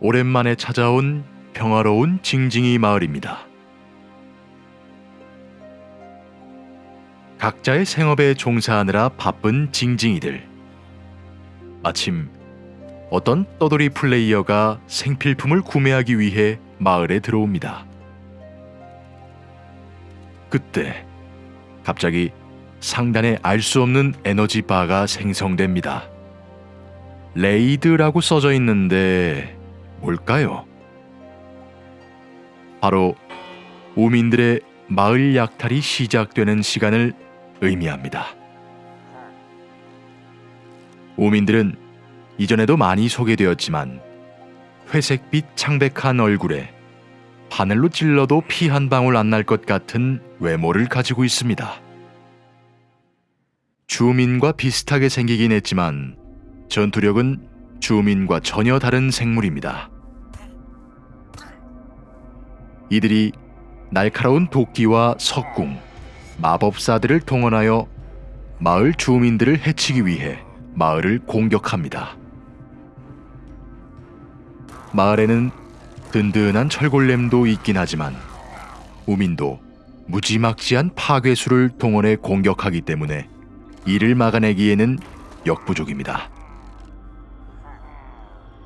오랜만에 찾아온 평화로운 징징이 마을입니다. 각자의 생업에 종사하느라 바쁜 징징이들. 마침 어떤 떠돌이 플레이어가 생필품을 구매하기 위해 마을에 들어옵니다. 그때 갑자기 상단에 알 수 없는 에너지 바가 생성됩니다. 레이드라고 써져 있는데 뭘까요? 바로 우민들의 마을 약탈이 시작되는 시간을 의미합니다. 우민들은 이전에도 많이 소개되었지만 회색빛 창백한 얼굴에 바늘로 찔러도 피 한 방울 안 날 것 같은 외모를 가지고 있습니다. 주민과 비슷하게 생기긴 했지만 전투력은 주민과 전혀 다른 생물입니다. 이들이 날카로운 도끼와 석궁, 마법사들을 동원하여 마을 주민들을 해치기 위해 마을을 공격합니다. 마을에는 든든한 철골렘도 있긴 하지만 우민도 무지막지한 파괴수를 동원해 공격하기 때문에 이를 막아내기에는 역부족입니다.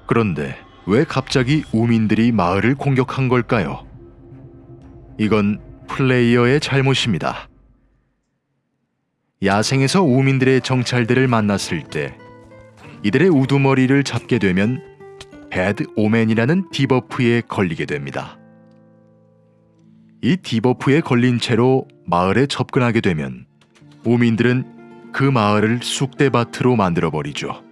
그런데 왜 갑자기 우민들이 마을을 공격한 걸까요? 이건 플레이어의 잘못입니다. 야생에서 우민들의 정찰들을 만났을 때 이들의 우두머리를 잡게 되면 Bad Omen이라는 debuff에 걸리게 됩니다. 이 debuff에 걸린 채로 마을에 접근하게 되면 우민들은 그 마을을 쑥대밭으로 만들어 버리죠.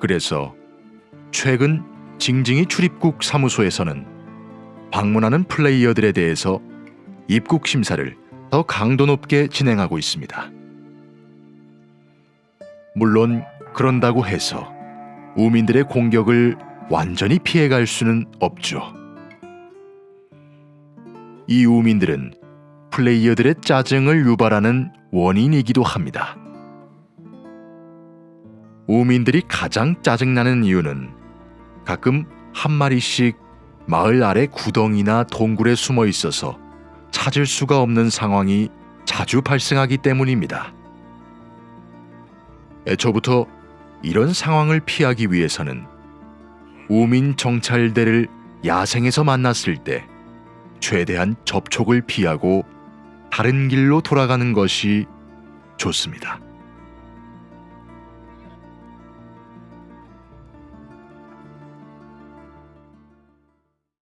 그래서 최근 징징이 출입국 사무소에서는 방문하는 플레이어들에 대해서 입국 심사를 더 강도 높게 진행하고 있습니다. 물론 그런다고 해서 우민들의 공격을 완전히 피해갈 수는 없죠. 이 우민들은 플레이어들의 짜증을 유발하는 원인이기도 합니다. 우민들이 가장 짜증나는 이유는 가끔 한 마리씩 마을 아래 구덩이나 동굴에 숨어 있어서 찾을 수가 없는 상황이 자주 발생하기 때문입니다. 애초부터 이런 상황을 피하기 위해서는 우민 정찰대를 야생에서 만났을 때 최대한 접촉을 피하고 다른 길로 돌아가는 것이 좋습니다.